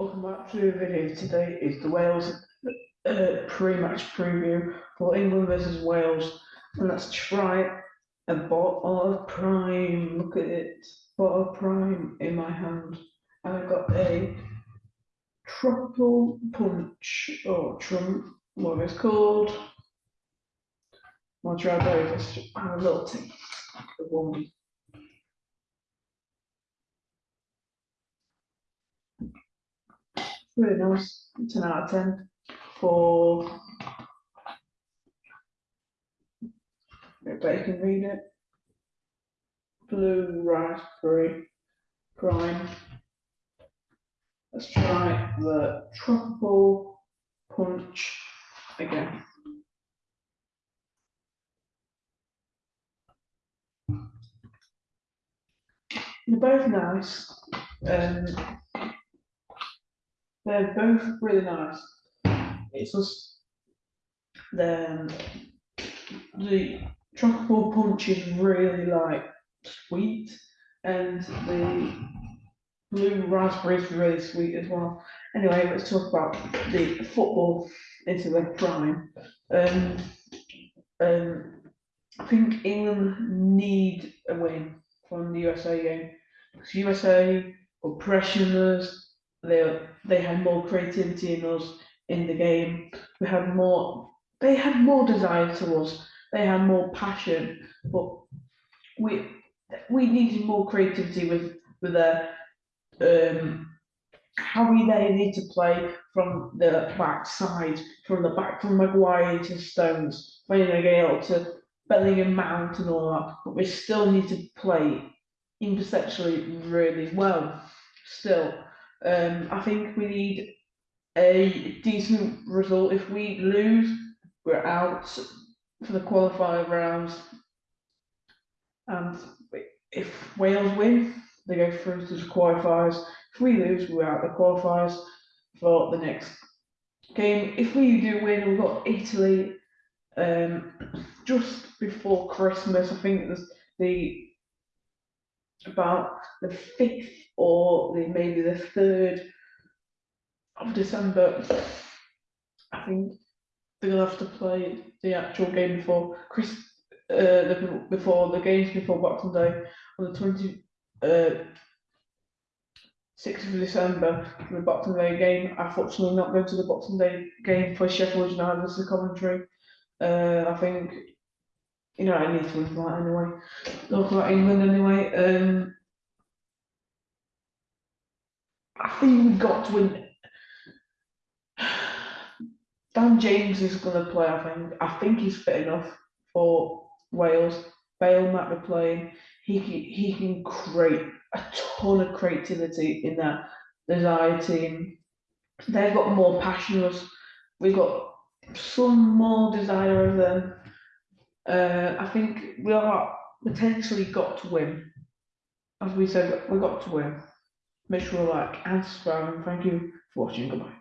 Welcome back to the video. Today is the Wales uh, pre-match preview for England versus Wales. And let's try a bottle of prime. Look at it. Bottle of prime in my hand. And I've got a tropical punch or trump, what it's called. I'll try those. Just have a little one. Really nice. 10 out of 10 for. You can read it. Blue raspberry prime. Let's try the tropical punch again. They're both nice. Um, they're both really nice. It's just the the tropical punch is really like sweet, and the blue raspberry is really sweet as well. Anyway, let's talk about the football into the prime. Um, um, I think England need a win from the USA game. Because USA were pressuring us. They they had more creativity in us in the game. We had more. They had more desire to us. They had more passion. But we we needed more creativity with with their um how we they need to play from the back side, from the back from Maguire to Stones, playing again to Bellingham Mount and all that, but we still need to play imperceptually really well. Still, um, I think we need a decent result. If we lose, we're out for the qualifier rounds. And if Wales win, they go through to the qualifiers. If we lose, we're out the qualifiers for the next game. If we do win, we've got Italy um, just before Christmas. I think the about the fifth or the maybe the third of December. I think they'll have to play the actual game before Chris, uh, the, before the games before Boxing Day on the twenty, uh, sixth of December for the Boxing Day game. Unfortunately, not going to the Boxing Day game for Sheffield United as the commentary. Uh, I think you know I need to that anyway. Talk about England anyway. Um, I think we've got to win. Dan James is going to play. I think. I think he's fit enough for Wales. Bale might be playing. He can, he can create a ton of creativity in that desire team. They've got more passion. us. We've got some more desire of them. Uh, I think we are potentially got to win. As we said, we got to win. Make sure like and subscribe and thank you for watching. Goodbye.